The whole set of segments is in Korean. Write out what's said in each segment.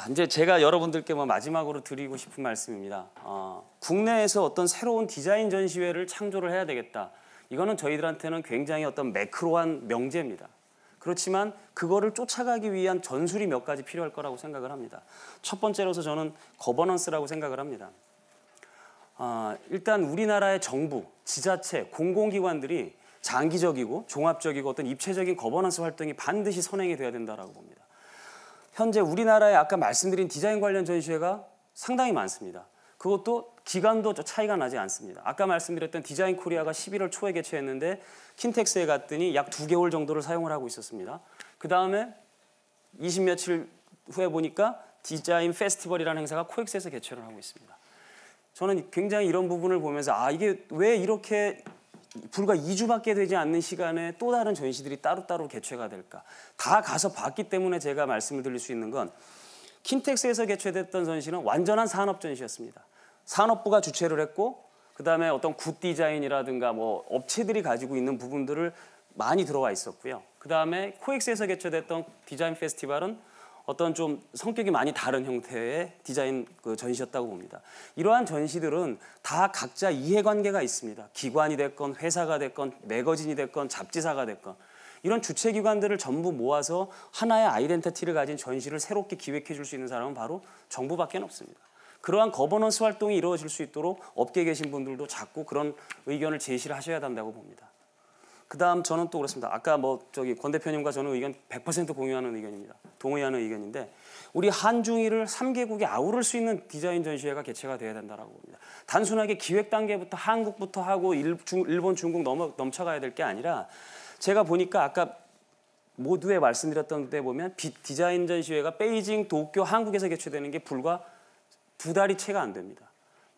자, 이제 제가 여러분들께 뭐 마지막으로 드리고 싶은 말씀입니다. 어, 국내에서 어떤 새로운 디자인 전시회를 창조를 해야 되겠다. 이거는 저희들한테는 굉장히 어떤 macro한 명제입니다. 그렇지만 그거를 쫓아가기 위한 전술이 몇 가지 필요할 거라고 생각을 합니다. 첫 번째로서 저는 governance라고 생각을 합니다. 어, 일단 우리나라의 정부, 지자체, 공공기관들이 장기적이고 종합적이고 어떤 입체적인 거버넌스 활동이 반드시 선행이 돼야 된다라고 봅니다. 현재 우리나라에 아까 말씀드린 디자인 관련 전시회가 상당히 많습니다. 그것도 기간도 차이가 나지 않습니다. 아까 말씀드렸던 디자인 코리아가 11월 초에 개최했는데 킨텍스에 갔더니 약 두 개월 정도를 사용을 하고 있었습니다. 그 다음에 20 며칠 후에 보니까 디자인 페스티벌이라는 행사가 코엑스에서 개최를 하고 있습니다. 저는 굉장히 이런 부분을 보면서 아 이게 왜 이렇게 불과 2주밖에 되지 않는 시간에 또 다른 전시들이 따로따로 개최가 될까? 다 가서 봤기 때문에 제가 말씀을 드릴 수 있는 건 킨텍스에서 개최됐던 전시는 완전한 산업 전시였습니다. 산업부가 주최를 했고 그다음에 어떤 good 디자인이라든가 뭐 업체들이 가지고 있는 부분들을 많이 들어와 있었고요. 그다음에 코엑스에서 개최됐던 디자인 페스티벌은 어떤 좀 성격이 많이 다른 형태의 디자인 그 전시였다고 봅니다. 이러한 전시들은 다 각자 이해관계가 있습니다. 기관이 됐건 회사가 됐건 매거진이 됐건 잡지사가 됐건 이런 주최기관들을 전부 모아서 하나의 identity를 가진 전시를 새롭게 기획해 줄 수 있는 사람은 바로 정부밖에 없습니다. 그러한 거버넌스 활동이 이루어질 수 있도록 업계에 계신 분들도 자꾸 그런 의견을 제시를 하셔야 한다고 봅니다. 그 다음 저는 또 그렇습니다. 아까 뭐 저기 권 대표님과 저는 의견 100% 공유하는 의견입니다. 동의하는 의견인데 우리 한중일을 3개국이 아우를 수 있는 디자인 전시회가 개최가 돼야 된다고 봅니다. 단순하게 기획 단계부터 한국부터 하고 일, 중, 일본, 중국 넘어, 넘쳐가야 될 게 아니라 제가 보니까 아까 모두에 말씀드렸던 데 보면 디자인 전시회가 베이징, 도쿄, 한국에서 개최되는 게 불과 두 달이 채가 안 됩니다.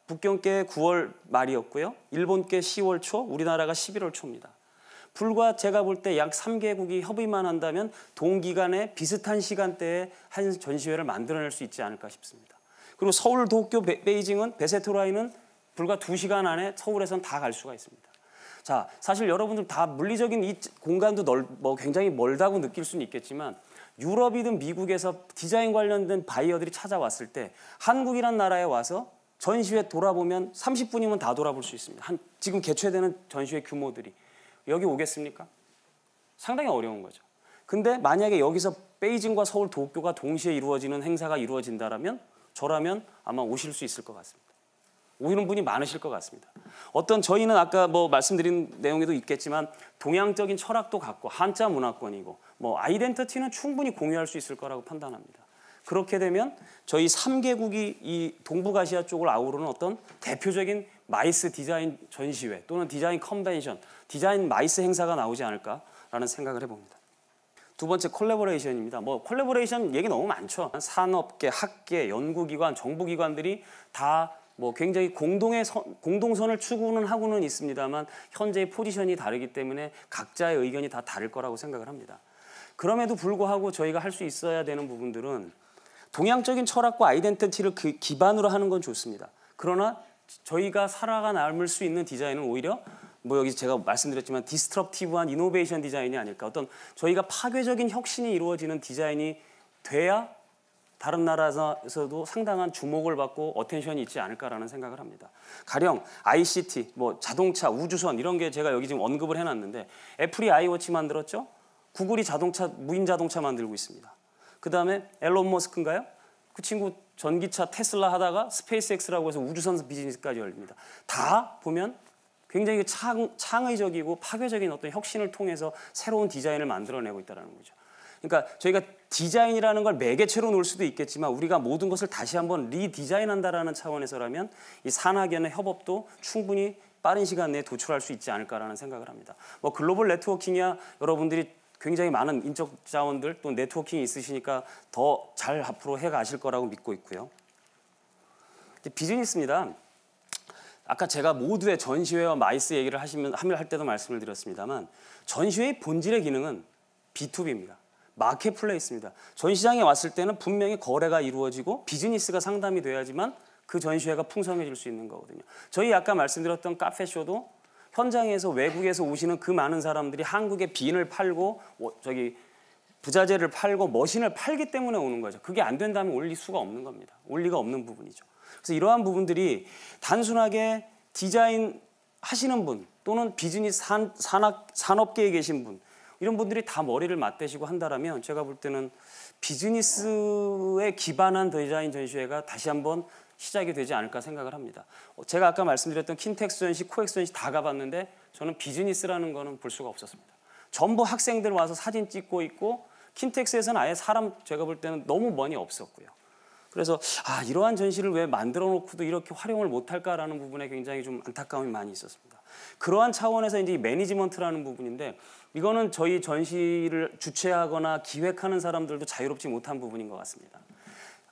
북경께 9월 말이었고요. 일본께 10월 초, 우리나라가 11월 초입니다. 불과 제가 볼 때 약 3개국이 협의만 한다면 동기간에 비슷한 시간대에 한 전시회를 만들어낼 수 있지 않을까 싶습니다. 그리고 서울, 도쿄, 베이징은 베세토라인은 불과 2시간 안에 서울에선 다 갈 수가 있습니다. 자, 사실 여러분들 다 물리적인 이 공간도 넓, 뭐 굉장히 멀다고 느낄 수는 있겠지만 유럽이든 미국에서 디자인 관련된 바이어들이 찾아왔을 때 한국이란 나라에 와서 전시회 돌아보면 30분이면 다 돌아볼 수 있습니다. 한 지금 개최되는 전시회 규모들이 여기 오겠습니까? 상당히 어려운 거죠. 근데 만약에 여기서 베이징과 서울, 도쿄가 동시에 이루어지는 행사가 이루어진다면 저라면 아마 오실 수 있을 것 같습니다. 오시는 분이 많으실 것 같습니다. 어떤 저희는 아까 뭐 말씀드린 내용에도 있겠지만 동양적인 철학도 갖고 한자 문화권이고 뭐 identity는 충분히 공유할 수 있을 거라고 판단합니다. 그렇게 되면 저희 3개국이 이 동북아시아 쪽을 아우르는 어떤 대표적인 MICE 디자인 전시회 또는 디자인 컨벤션, 디자인 MICE 행사가 나오지 않을까라는 생각을 해봅니다. 두 번째 collaboration입니다. 뭐 콜라보레이션 얘기 너무 많죠. 산업계, 학계, 연구기관, 정부기관들이 다 뭐 굉장히 공동의 선, 공동선을 추구는 하고는 있습니다만 현재의 포지션이 다르기 때문에 각자의 의견이 다 다를 거라고 생각을 합니다. 그럼에도 불구하고 저희가 할 수 있어야 되는 부분들은 동양적인 철학과 identity를 그 기반으로 하는 건 좋습니다. 그러나 저희가 살아가 남을 수 있는 디자인은 오히려 뭐 여기 제가 말씀드렸지만 destructive한 innovation 디자인이 아닐까 어떤 저희가 파괴적인 혁신이 이루어지는 디자인이 돼야 다른 나라에서도 상당한 주목을 받고 attention이 있지 않을까라는 생각을 합니다. 가령 ICT, 뭐 자동차, 우주선 이런 게 제가 여기 지금 언급을 해놨는데 애플이 아이워치 만들었죠. 구글이 자동차 무인 자동차 만들고 있습니다. 그 다음에 앨런 머스크인가요? 그 친구 전기차 테슬라 하다가 스페이스X라고 해서 우주선 비즈니스까지 열립니다. 다 보면 굉장히 창, 창의적이고 파괴적인 어떤 혁신을 통해서 새로운 디자인을 만들어내고 있다는 거죠. 그러니까 저희가 디자인이라는 걸 매개체로 놓을 수도 있겠지만 우리가 모든 것을 다시 한번 redesign한다라는 차원에서라면 이 산학연의 협업도 충분히 빠른 시간 내에 도출할 수 있지 않을까라는 생각을 합니다. 뭐 글로벌 networking이야 여러분들이 굉장히 많은 인적 자원들 또 networking이 있으시니까 더 잘 앞으로 해 가실 거라고 믿고 있고요. 비즈니스입니다. 아까 제가 모두의 전시회와 MICE 얘기를 하시면 할 때도 말씀을 드렸습니다만 전시회의 본질의 기능은 B2B입니다. marketplace입니다. 전시장에 왔을 때는 분명히 거래가 이루어지고 비즈니스가 상담이 돼야지만 그 전시회가 풍성해질 수 있는 거거든요. 저희 아까 말씀드렸던 카페쇼도 현장에서 외국에서 오시는 그 많은 사람들이 한국에 bean을 팔고 저기 부자재를 팔고 machine을 팔기 때문에 오는 거죠. 그게 안 된다면 올 리가 없는 겁니다. 올 리가 없는 부분이죠. 그래서 이러한 부분들이 단순하게 디자인 하시는 분 또는 비즈니스 산, 산업, 산업계에 계신 분 이런 분들이 다 머리를 맞대시고 한다라면 제가 볼 때는 비즈니스에 기반한 디자인 전시회가 다시 한번 시작이 되지 않을까 생각을 합니다. 어, 제가 아까 말씀드렸던 킨텍스 전시, 코엑스 전시 다 가봤는데 저는 비즈니스라는 거는 볼 수가 없었습니다. 전부 학생들 와서 사진 찍고 있고 킨텍스에서는 아예 사람 제가 볼 때는 너무 많이 없었고요. 그래서 아 이러한 전시를 왜 만들어 놓고도 이렇게 활용을 못할까라는 부분에 굉장히 좀 안타까움이 많이 있었습니다. 그러한 차원에서 이제 이 매니지먼트라는 부분인데 이거는 저희 전시를 주최하거나 기획하는 사람들도 자유롭지 못한 부분인 것 같습니다.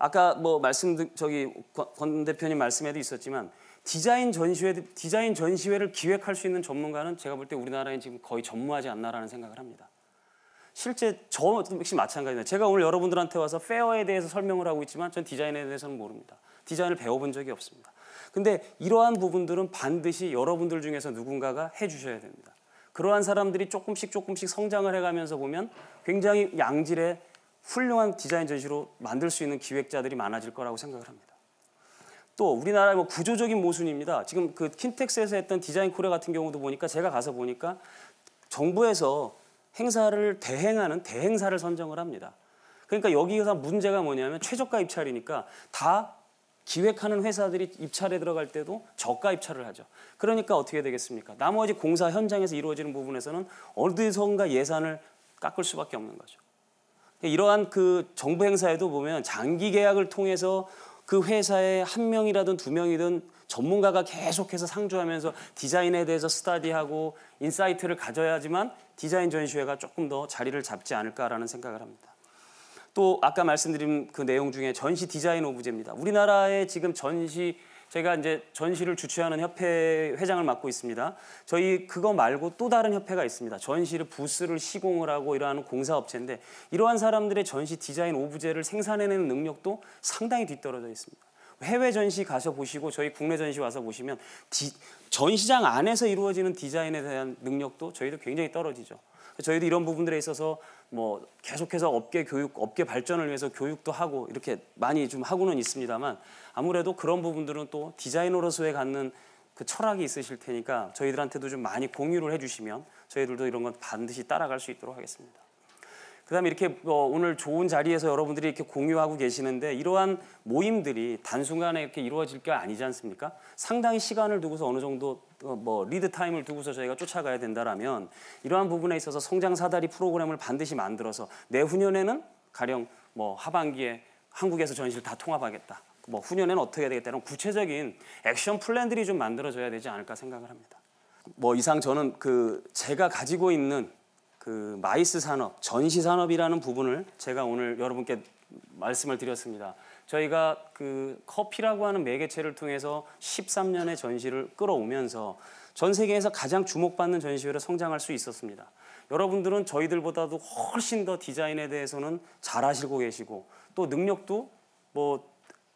아까 뭐 말씀 저기 권 대표님 말씀에도 있었지만 디자인 전시회 디자인 전시회를 기획할 수 있는 전문가는 제가 볼 때 우리나라에 지금 거의 전무하지 않나라는 생각을 합니다. 실제 저 역시 마찬가지입니다. 제가 오늘 여러분들한테 와서 페어에 대해서 설명을 하고 있지만 전 디자인에 대해서는 모릅니다. 디자인을 배워본 적이 없습니다. 근데 이러한 부분들은 반드시 여러분들 중에서 누군가가 해주셔야 됩니다. 그러한 사람들이 조금씩 조금씩 성장을 해가면서 보면 굉장히 양질의 훌륭한 디자인 전시로 만들 수 있는 기획자들이 많아질 거라고 생각을 합니다. 또 우리나라의 뭐 구조적인 모순입니다. 지금 그 킨텍스에서 했던 디자인 코리아 같은 경우도 보니까 제가 가서 보니까 정부에서 행사를 대행하는 대행사를 선정을 합니다. 그러니까 여기서 문제가 뭐냐면 최저가 입찰이니까 다 기획하는 회사들이 입찰에 들어갈 때도 저가 입찰을 하죠. 그러니까 어떻게 되겠습니까? 나머지 공사 현장에서 이루어지는 부분에서는 어디선가 예산을 깎을 수밖에 없는 거죠. 이러한 그 정부 행사에도 보면 장기 계약을 통해서 그 회사에 한 명이라든 두 명이든 전문가가 계속해서 상주하면서 디자인에 대해서 study하고 insight를 가져야지만 디자인 전시회가 조금 더 자리를 잡지 않을까라는 생각을 합니다. 또 아까 말씀드린 그 내용 중에 전시 디자인 오브제입니다. 우리나라의 지금 전시 제가 이제 전시를 주최하는 협회 회장을 맡고 있습니다. 저희 그거 말고 또 다른 협회가 있습니다. 전시를 부스를 시공을 하고 이러한 공사업체인데 이러한 사람들의 전시 디자인 오브제를 생산해내는 능력도 상당히 뒤떨어져 있습니다. 해외 전시 가서 보시고 저희 국내 전시 와서 보시면 디, 전시장 안에서 이루어지는 디자인에 대한 능력도 저희도 굉장히 떨어지죠. 저희도 이런 부분들에 있어서 뭐 계속해서 업계 교육, 업계 발전을 위해서 교육도 하고 이렇게 많이 좀 하고는 있습니다만 아무래도 그런 부분들은 또 디자이너로서의 갖는 그 철학이 있으실 테니까 저희들한테도 좀 많이 공유를 해주시면 저희들도 이런 건 반드시 따라갈 수 있도록 하겠습니다. 그다음에 이렇게 어, 오늘 좋은 자리에서 여러분들이 이렇게 공유하고 계시는데 이러한 모임들이 단순간에 이렇게 이루어질 게 아니지 않습니까? 상당히 시간을 두고서 어느 정도 어, 뭐 lead time을 두고서 저희가 쫓아가야 된다라면 이러한 부분에 있어서 성장 사다리 프로그램을 반드시 만들어서 내후년에는 가령 뭐 하반기에 한국에서 전시를 다 통합하겠다. 뭐 후년에는 어떻게 되겠다는 구체적인 action plan들이 좀 만들어져야 되지 않을까 생각을 합니다. 뭐 이상 저는 그 제가 가지고 있는 그 MICE 산업, 전시 산업이라는 부분을 제가 오늘 여러분께 말씀을 드렸습니다. 저희가 그 커피라고 하는 매개체를 통해서 13년의 전시를 끌어오면서 전 세계에서 가장 주목받는 전시회로 성장할 수 있었습니다. 여러분들은 저희들보다도 훨씬 더 디자인에 대해서는 잘 아시고 계시고 또 능력도 뭐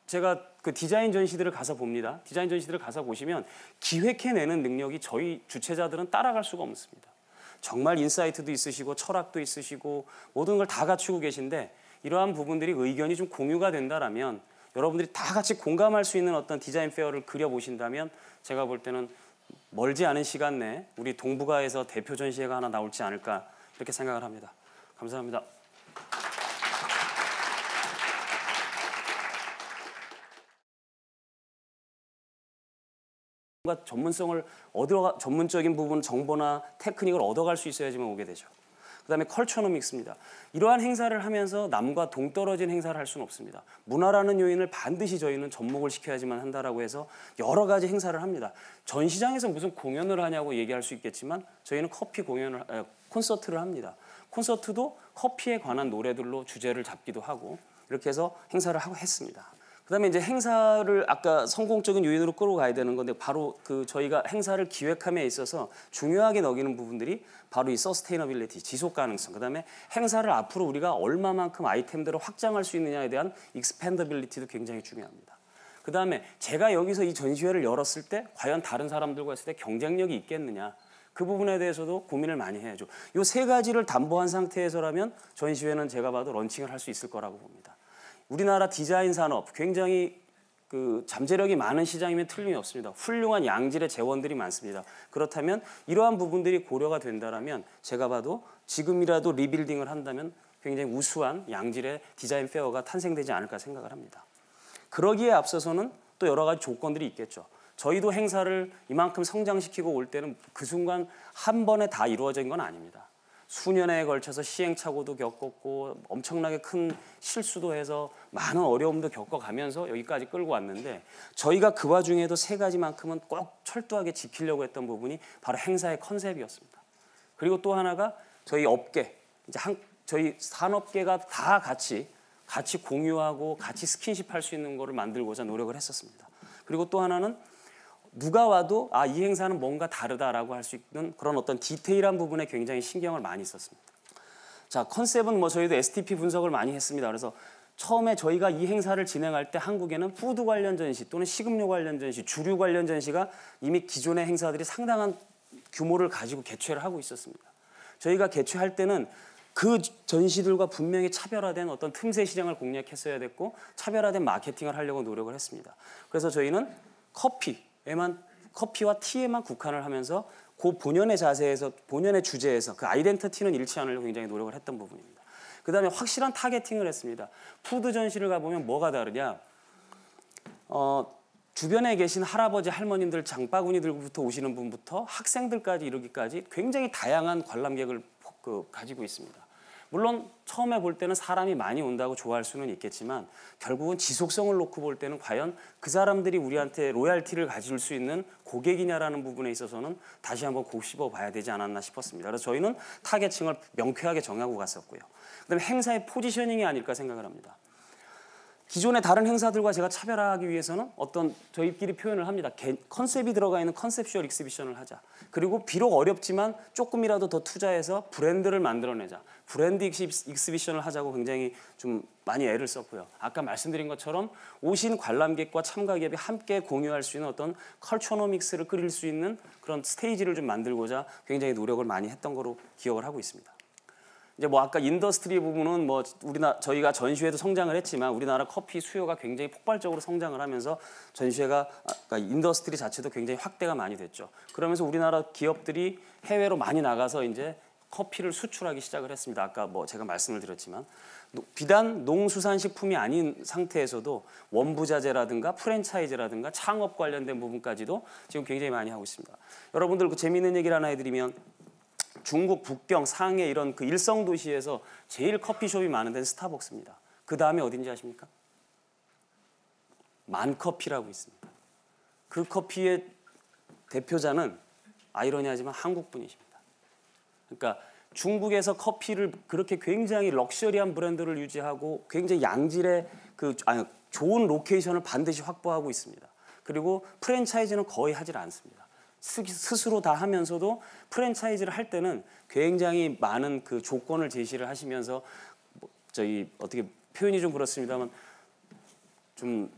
제가 그 디자인 전시들을 가서 봅니다. 디자인 전시들을 가서 보시면 기획해내는 능력이 저희 주최자들은 따라갈 수가 없습니다. 정말 insight도 있으시고 철학도 있으시고 모든 걸 다 갖추고 계신데 이러한 부분들이 의견이 좀 공유가 된다라면 여러분들이 다 같이 공감할 수 있는 어떤 디자인 fair를 그려보신다면 제가 볼 때는 멀지 않은 시간 내에 우리 동북아에서 대표 전시회가 하나 나올지 않을까 이렇게 생각을 합니다. 감사합니다. 가 전문성을 얻어 전문적인 부분 정보나 테크닉을 얻어갈 수 있어야지만 오게 되죠. 그다음에 컬처노믹스입니다. 이러한 행사를 하면서 남과 동떨어진 행사를 할 수는 없습니다. 문화라는 요인을 반드시 저희는 접목을 시켜야지만 한다라고 해서 여러 가지 행사를 합니다. 전시장에서 무슨 공연을 하냐고 얘기할 수 있겠지만 저희는 커피 공연을 에, 콘서트를 합니다. 콘서트도 커피에 관한 노래들로 주제를 잡기도 하고 이렇게 해서 행사를 하고 했습니다. 그다음에 이제 행사를 아까 성공적인 요인으로 끌어가야 되는 건데 바로 그 저희가 행사를 기획함에 있어서 중요하게 여기는 부분들이 바로 이 sustainability 지속 가능성 그다음에 행사를 앞으로 우리가 얼마만큼 아이템들을 확장할 수 있느냐에 대한 expandability도 굉장히 중요합니다. 그다음에 제가 여기서 이 전시회를 열었을 때 과연 다른 사람들과 했을 때 경쟁력이 있겠느냐 그 부분에 대해서도 고민을 많이 해야죠. 이 세 가지를 담보한 상태에서라면 전시회는 제가 봐도 런칭을 할 수 있을 거라고 봅니다. 우리나라 디자인 산업 굉장히 그 잠재력이 많은 시장이면 틀림이 없습니다. 훌륭한 양질의 재원들이 많습니다. 그렇다면 이러한 부분들이 고려가 된다라면 제가 봐도 지금이라도 리빌딩을 한다면 굉장히 우수한 양질의 디자인 페어가 탄생되지 않을까 생각을 합니다. 그러기에 앞서서는 또 여러 가지 조건들이 있겠죠. 저희도 행사를 이만큼 성장시키고 올 때는 그 순간 한 번에 다 이루어진 건 아닙니다. 수년에 걸쳐서 시행착오도 겪었고 엄청나게 큰 실수도 해서 많은 어려움도 겪어가면서 여기까지 끌고 왔는데 저희가 그 와중에도 세 가지만큼은 꼭 철저하게 지키려고 했던 부분이 바로 행사의 컨셉이었습니다. 그리고 또 하나가 저희 업계 이제 한 저희 산업계가 다 같이 같이 공유하고 같이 스킨십 할 수 있는 거를 만들고자 노력을 했었습니다. 그리고 또 하나는 누가 와도 아 이 행사는 뭔가 다르다라고 할 수 있는 그런 어떤 디테일한 부분에 굉장히 신경을 많이 썼습니다. 자 컨셉은 뭐 저희도 STP 분석을 많이 했습니다. 그래서 처음에 저희가 이 행사를 진행할 때 한국에는 food 관련 전시 또는 식음료 관련 전시, 주류 관련 전시가 이미 기존의 행사들이 상당한 규모를 가지고 개최를 하고 있었습니다. 저희가 개최할 때는 그 전시들과 분명히 차별화된 어떤 틈새 시장을 공략했어야 됐고 차별화된 마케팅을 하려고 노력을 했습니다. 그래서 저희는 커피 에만 커피와 티에만 국한을 하면서 그 본연의 자세에서 본연의 주제에서 그 identity는 잃지 않으려고 굉장히 노력을 했던 부분입니다. 그 다음에 확실한 targeting을 했습니다. food 전시를 가보면 뭐가 다르냐? 어, 주변에 계신 할아버지 할머님들 장바구니들부터 오시는 분부터 학생들까지 이르기까지 굉장히 다양한 관람객을 그, 가지고 있습니다. 물론 처음에 볼 때는 사람이 많이 온다고 좋아할 수는 있겠지만 결국은 지속성을 놓고 볼 때는 과연 그 사람들이 우리한테 로얄티를 가질 수 있는 고객이냐라는 부분에 있어서는 다시 한번 곱씹어 봐야 되지 않았나 싶었습니다. 그래서 저희는 타겟층을 명쾌하게 정하고 갔었고요. 그다음에 행사의 포지셔닝이 아닐까 생각을 합니다. 기존의 다른 행사들과 제가 차별화하기 위해서는 어떤 저희끼리 표현을 합니다. 컨셉이 들어가 있는 conceptual exhibition을 하자. 그리고 비록 어렵지만 조금이라도 더 투자해서 브랜드를 만들어내자. 브랜드 exhibition을 하자고 굉장히 좀 많이 애를 썼고요. 아까 말씀드린 것처럼 오신 관람객과 참가객이 함께 공유할 수 있는 어떤 culturenomics를 그릴 수 있는 그런 stage를 좀 만들고자 굉장히 노력을 많이 했던 거로 기억을 하고 있습니다. 이제 뭐 아까 industry 부분은 뭐 우리나 저희가 전시회도 성장을 했지만 우리나라 커피 수요가 굉장히 폭발적으로 성장을 하면서 전시회가 그러니까 industry 자체도 굉장히 확대가 많이 됐죠. 그러면서 우리나라 기업들이 해외로 많이 나가서 이제 커피를 수출하기 시작을 했습니다. 아까 뭐 제가 말씀을 드렸지만 비단 농수산식품이 아닌 상태에서도 원부자재라든가 프랜차이즈라든가 창업 관련된 부분까지도 지금 굉장히 많이 하고 있습니다. 여러분들 그 재미있는 얘기를 하나 해드리면 중국 북경 상해 이런 그 일선 도시에서 제일 커피숍이 많은 데는 스타벅스입니다. 그 다음에 어딘지 아십니까? 만커피라고 있습니다. 그 커피의 대표자는 아이러니하지만 한국 분이십니다. 그러니까 중국에서 커피를 그렇게 굉장히 럭셔리한 브랜드를 유지하고 굉장히 양질의 그 아니, 좋은 로케이션을 반드시 확보하고 있습니다. 그리고 프랜차이즈는 거의 하질 않습니다. 스스로 다 하면서도 프랜차이즈를 할 때는 굉장히 많은 그 조건을 제시를 하시면서 뭐 저희 어떻게 표현이 좀 그렇습니다만 좀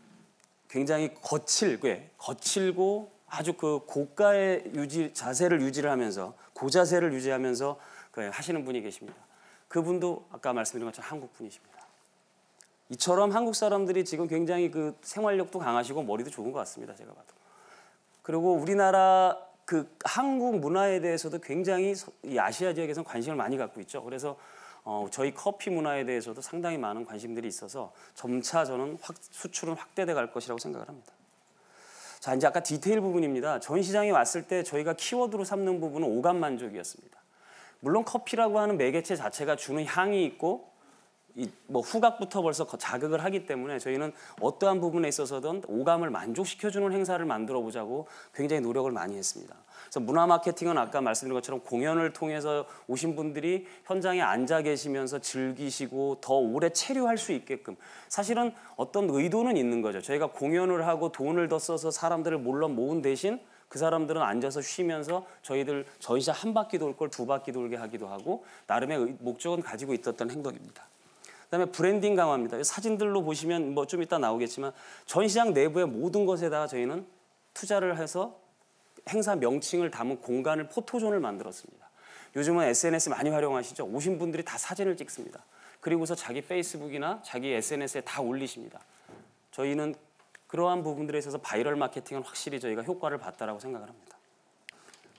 굉장히 거칠게 거칠고 아주 그 고가의 유지 자세를 유지를 하면서 고자세를 유지하면서 그 하시는 분이 계십니다. 그분도 아까 말씀드린 것처럼 한국 분이십니다. 이처럼 한국 사람들이 지금 굉장히 그 생활력도 강하시고 머리도 좋은 것 같습니다. 제가 봐도. 그리고 우리나라 그 한국 문화에 대해서도 굉장히 이 아시아 지역에서는 관심을 많이 갖고 있죠. 그래서 어, 저희 커피 문화에 대해서도 상당히 많은 관심들이 있어서 점차 저는 확, 수출은 확대돼 갈 것이라고 생각을 합니다. 자, 이제 아까 디테일 부분입니다. 전 시장에 왔을 때 저희가 키워드로 삼는 부분은 오감 만족이었습니다. 물론 커피라고 하는 매개체 자체가 주는 향이 있고 이 뭐 후각부터 벌써 자극을 하기 때문에 저희는 어떠한 부분에 있어서든 오감을 만족시켜주는 행사를 만들어 보자고 굉장히 노력을 많이 했습니다. 그래서 문화 마케팅은 아까 말씀드린 것처럼 공연을 통해서 오신 분들이 현장에 앉아 계시면서 즐기시고 더 오래 체류할 수 있게끔 사실은 어떤 의도는 있는 거죠. 저희가 공연을 하고 돈을 더 써서 사람들을 몰러 모은 대신 그 사람들은 앉아서 쉬면서 저희들 전시장 한 바퀴 돌 걸 두 바퀴 돌게 하기도 하고 나름의 목적은 가지고 있었던 행동입니다. 그다음에 브랜딩 강화입니다. 사진들로 보시면 뭐 좀 이따 나오겠지만 전시장 내부의 모든 것에다가 저희는 투자를 해서 행사 명칭을 담은 공간을 포토존을 만들었습니다. 요즘은 SNS 많이 활용하시죠. 오신 분들이 다 사진을 찍습니다. 그리고서 자기 페이스북이나 자기 SNS에 다 올리십니다. 저희는 그러한 부분들에 있어서 바이럴 마케팅은 확실히 저희가 효과를 봤다라고 생각을 합니다.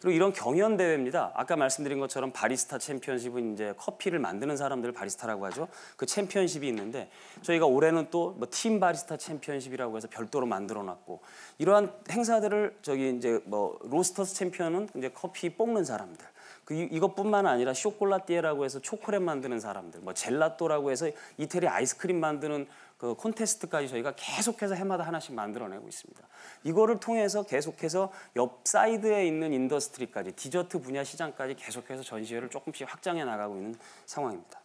그리고 이런 경연 대회입니다. 아까 말씀드린 것처럼 바리스타 챔피언십은 이제 커피를 만드는 사람들을 바리스타라고 하죠. 그 챔피언십이 있는데 저희가 올해는 또 뭐 팀 바리스타 챔피언십이라고 해서 별도로 만들어 놨고 이러한 행사들을 저기 이제 뭐 로스터스 챔피언은 이제 커피 볶는 사람들 그 이- 이것뿐만 아니라 쇼콜라띠에라고 해서 초콜릿 만드는 사람들, 뭐 젤라또라고 해서 이태리 아이스크림 만드는 그 콘테스트까지 저희가 계속해서 해마다 하나씩 만들어내고 있습니다. 이거를 통해서 계속해서 옆 사이드에 있는 industry까지 디저트 분야 시장까지 계속해서 전시회를 조금씩 확장해 나가고 있는 상황입니다.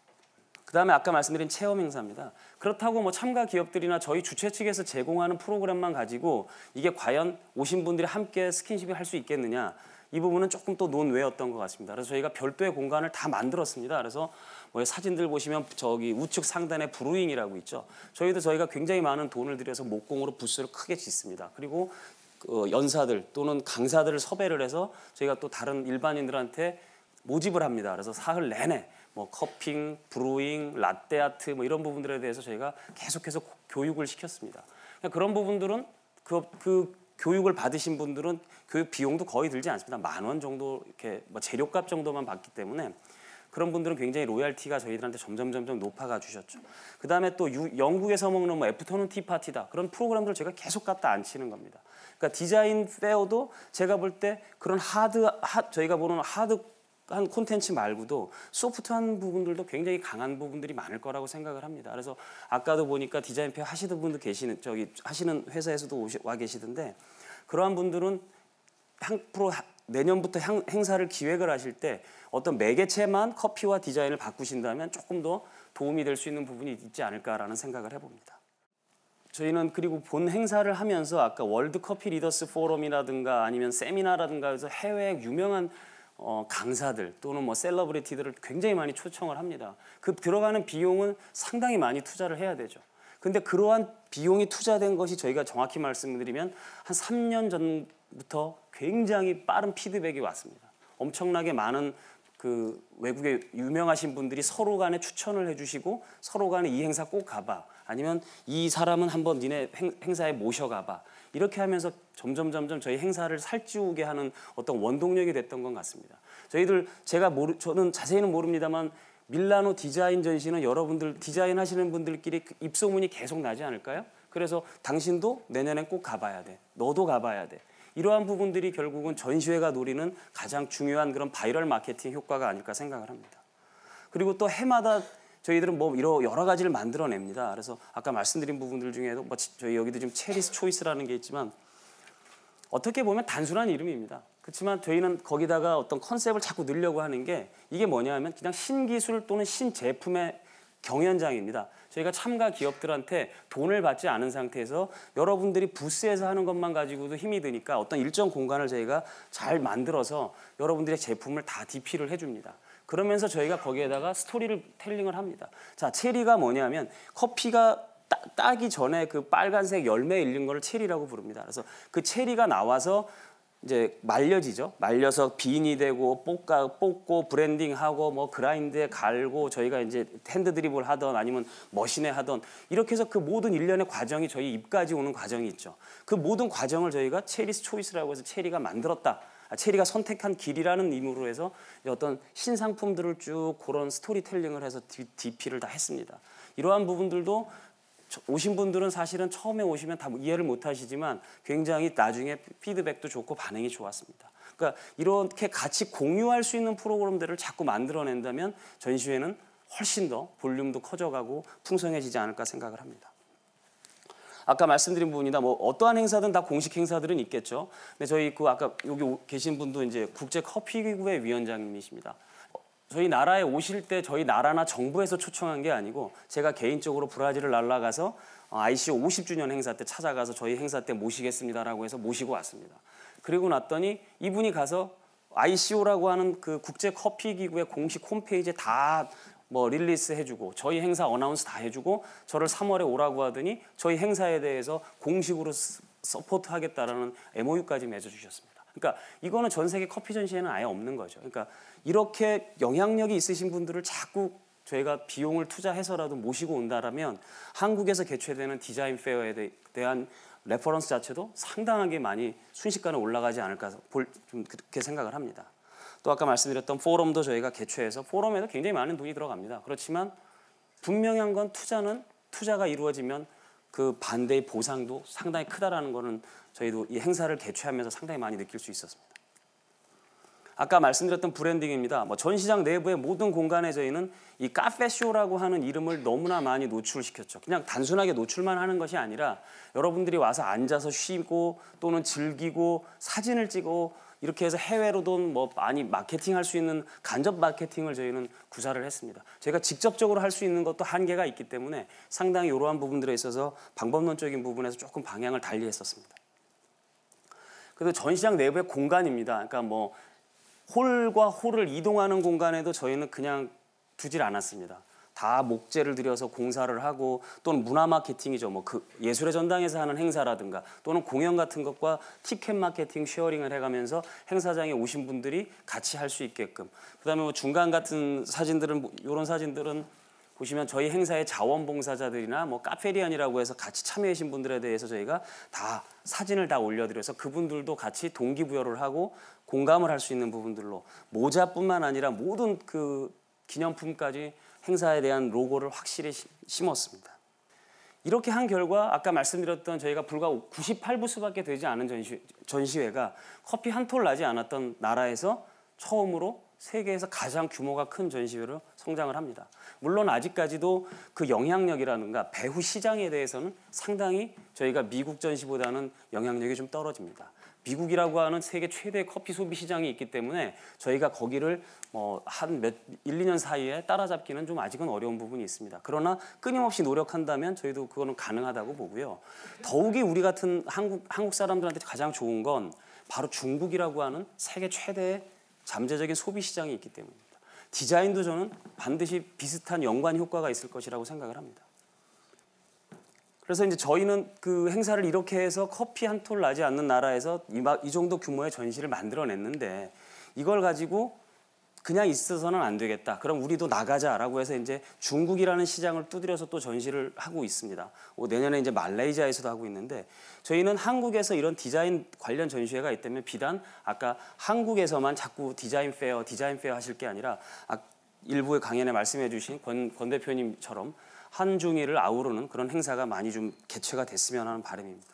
그 다음에 아까 말씀드린 체험 행사입니다. 그렇다고 뭐 참가 기업들이나 저희 주최 측에서 제공하는 프로그램만 가지고 이게 과연 오신 분들이 함께 스킨십을 할 수 있겠느냐? 이 부분은 조금 또 논외였던 것 같습니다. 그래서 저희가 별도의 공간을 다 만들었습니다. 그래서 뭐 사진들 보시면 저기 우측 상단에 브루잉이라고 있죠. 저희도 저희가 굉장히 많은 돈을 들여서 목공으로 부스를 크게 짓습니다. 그리고 그 연사들 또는 강사들을 섭외를 해서 저희가 또 다른 일반인들한테 모집을 합니다. 그래서 사흘 내내 뭐 cupping, brewing, 라떼 아트 뭐 이런 부분들에 대해서 저희가 계속해서 고- 교육을 시켰습니다. 그러니까 그런 부분들은 그, 그 교육을 받으신 분들은 교육 비용도 거의 들지 않습니다. 만 원 정도 이렇게 뭐 재료값 정도만 받기 때문에 그런 분들은 굉장히 loyalty가 저희들한테 점점 점점 높아가 주셨죠. 그 다음에 또 유- 영국에서 먹는 뭐 afternoon tea party다 그런 프로그램들 제가 계속 갖다 앉히는 겁니다. 그러니까 디자인 페어도 제가 볼 때 그런 하드 하, 저희가 보는 하드 한 콘텐츠 말고도 소프트한 부분들도 굉장히 강한 부분들이 많을 거라고 생각을 합니다. 그래서 아까도 보니까 디자인 페어 하시는 분들 계시는 저기 하시는 회사에서도 오시, 와 계시던데 그러한 분들은 향후로 하- 내년부터 향, 행사를 기획을 하실 때 어떤 매개체만 커피와 디자인을 바꾸신다면 조금 더 도움이 될 수 있는 부분이 있지 않을까라는 생각을 해봅니다. 저희는 그리고 본 행사를 하면서 아까 월드 커피 리더스 포럼이라든가 아니면 세미나라든가 해서 해외 유명한 어, 강사들 또는 뭐 셀러브리티들을 굉장히 많이 초청을 합니다. 그 들어가는 비용은 상당히 많이 투자를 해야 되죠. 근데 그러한 비용이 투자된 것이 저희가 정확히 말씀드리면 한 3년 전 부터 굉장히 빠른 피드백이 왔습니다. 엄청나게 많은 그 외국의 유명하신 분들이 서로 간에 추천을 해주시고 서로 간에 이 행사 꼭 가봐 아니면 이 사람은 한번 니네 행, 행사에 모셔가봐 이렇게 하면서 점점 점점 저희 행사를 살찌우게 하는 어떤 원동력이 됐던 것 같습니다. 저희들 제가 모르 저는 자세히는 모릅니다만 밀라노 디자인 전시는 여러분들 디자인 하시는 분들끼리 그 입소문이 계속 나지 않을까요? 그래서 당신도 내년엔 꼭 가봐야 돼. 너도 가봐야 돼. 이러한 부분들이 결국은 전시회가 노리는 가장 중요한 그런 바이럴 마케팅 효과가 아닐까 생각을 합니다. 그리고 또 해마다 저희들은 뭐 여러 가지를 만들어냅니다. 그래서 아까 말씀드린 부분들 중에도 뭐 치- 저희 여기도 지금 Cherry's Choice라는 게 있지만 어떻게 보면 단순한 이름입니다. 그렇지만 저희는 거기다가 어떤 컨셉을 자꾸 넣으려고 하는 게 이게 뭐냐면 그냥 신기술 또는 신제품의 경연장입니다. 저희가 참가 기업들한테 돈을 받지 않은 상태에서 여러분들이 부스에서 하는 것만 가지고도 힘이 드니까 어떤 일정 공간을 저희가 잘 만들어서 여러분들의 제품을 다 DP를 해줍니다. 그러면서 저희가 거기에다가 스토리를 텔링을 합니다. 자, 체리가 뭐냐면 커피가 따, 따기 전에 그 빨간색 열매 일린 거를 체리라고 부릅니다. 그래서 그 체리가 나와서 이제 말려지죠. 말려서 bean이 되고 볶아 볶고 블렌딩하고 뭐 그라인더에 갈고 저희가 이제 핸드 드립을 하던 아니면 머신에 하던 이렇게 해서 그 모든 일련의 과정이 저희 입까지 오는 과정이 있죠. 그 모든 과정을 저희가 Cherry's Choice라고 해서 체리가 만들었다. 아, 체리가 선택한 길이라는 의미로 해서 어떤 신상품들을 쭉 그런 스토리텔링을 해서 DP를 다 했습니다. 이러한 부분들도 저- 오신 분들은 사실은 처음에 오시면 다 이해를 못 하시지만 굉장히 나중에 피드백도 좋고 반응이 좋았습니다. 그러니까 이렇게 같이 공유할 수 있는 프로그램들을 자꾸 만들어낸다면 전시회는 훨씬 더 볼륨도 커져가고 풍성해지지 않을까 생각을 합니다. 아까 말씀드린 부분이다. 뭐 어떠한 행사든 다 공식 행사들은 있겠죠. 근데 저희 그 아까 여기 오- 계신 분도 이제 국제 커피 기구의 위원장님이십니다. 어, 저희 나라에 오실 때 저희 나라나 정부에서 초청한 게 아니고 제가 개인적으로 브라질을 날아가서 어, ICO 50주년 행사 때 찾아가서 저희 행사 때 모시겠습니다라고 해서 모시고 왔습니다. 그리고 났더니 이분이 가서 ICO라고 하는 그 국제 커피 기구의 공식 홈페이지에 다 뭐 release 해주고 저희 행사 announce 다 해주고 저를 3월에 오라고 하더니 저희 행사에 대해서 공식으로 스- support하겠다라는 MOU까지 맺어주셨습니다. 그러니까 이거는 전 세계 커피 전시회는 아예 없는 거죠. 그러니까 이렇게 영향력이 있으신 분들을 자꾸 저희가 비용을 투자해서라도 모시고 온다라면 한국에서 개최되는 디자인 페어에 대- 대한 reference 자체도 상당하게 많이 순식간에 올라가지 않을까 볼, 좀 그렇게 생각을 합니다. 또 아까 말씀드렸던 포럼도 저희가 개최해서 포럼에도 굉장히 많은 돈이 들어갑니다. 그렇지만 분명한 건 투자는 투자가 이루어지면 그 반대의 보상도 상당히 크다라는 거는 저희도 이 행사를 개최하면서 상당히 많이 느낄 수 있었습니다. 아까 말씀드렸던 브랜딩입니다. 뭐 전시장 내부의 모든 공간에 저희는 이 카페쇼라고 하는 이름을 너무나 많이 노출시켰죠. 그냥 단순하게 노출만 하는 것이 아니라 여러분들이 와서 앉아서 쉬고 또는 즐기고 사진을 찍고 이렇게 해서 해외로도 뭐 많이 마케팅할 수 있는 간접 마케팅을 저희는 구사를 했습니다. 저희가 직접적으로 할 수 있는 것도 한계가 있기 때문에 상당히 이러한 부분들에 있어서 방법론적인 부분에서 조금 방향을 달리 했었습니다. 그래서 전시장 내부의 공간입니다. 그러니까 뭐 홀과 홀을 이동하는 공간에도 저희는 그냥 두질 않았습니다. 다 목재를 들여서 공사를 하고 또는 문화 마케팅이죠. 뭐 그 예술의 전당에서 하는 행사라든가 또는 공연 같은 것과 티켓 마케팅 sharing을 해가면서 행사장에 오신 분들이 같이 할 수 있게끔. 그다음에 뭐 중간 같은 사진들은 이런 사진들은 보시면 저희 행사의 자원봉사자들이나 뭐 카페리안이라고 해서 같이 참여하신 분들에 대해서 저희가 다 사진을 다 올려드려서 그분들도 같이 동기부여를 하고 공감을 할 수 있는 부분들로 모자뿐만 아니라 모든 그 기념품까지 행사에 대한 로고를 확실히 심- 심었습니다. 이렇게 한 결과 아까 말씀드렸던 저희가 불과 98부수밖에 되지 않은 전시, 전시회가 커피 한 톨 나지 않았던 나라에서 처음으로 세계에서 가장 규모가 큰 전시회로 성장을 합니다. 물론 아직까지도 그 영향력이라든가 배후 시장에 대해서는 상당히 저희가 미국 전시보다는 영향력이 좀 떨어집니다. 미국이라고 하는 세계 최대 커피 소비 시장이 있기 때문에 저희가 거기를 뭐한몇 1, 2년 사이에 따라잡기는 좀 아직은 어려운 부분이 있습니다. 그러나 끊임없이 노력한다면 저희도 그거는 가능하다고 보고요. 더욱이 우리 같은 한국 한국 사람들한테 가장 좋은 건 바로 중국이라고 하는 세계 최대의 잠재적인 소비 시장이 있기 때문입니다. 디자인도 저는 반드시 비슷한 연관 효과가 있을 것이라고 생각을 합니다. 그래서 이제 저희는 그 행사를 이렇게 해서 커피 한 톨 나지 않는 나라에서 이, 정도 규모의 전시를 만들어냈는데 이걸 가지고 그냥 있어서는 안 되겠다. 그럼 우리도 나가자라고 해서 이제 중국이라는 시장을 두드려서 또 전시를 하고 있습니다. 어, 내년에 이제 말레이시아에서도 하고 있는데 저희는 한국에서 이런 디자인 관련 전시회가 있다면 비단 아까 한국에서만 자꾸 디자인 페어, 디자인 페어 하실 게 아니라 아, 일부의 강연에 말씀해 주신 권, 권 대표님처럼 한중일을 아우르는 그런 행사가 많이 좀 개최가 됐으면 하는 바람입니다.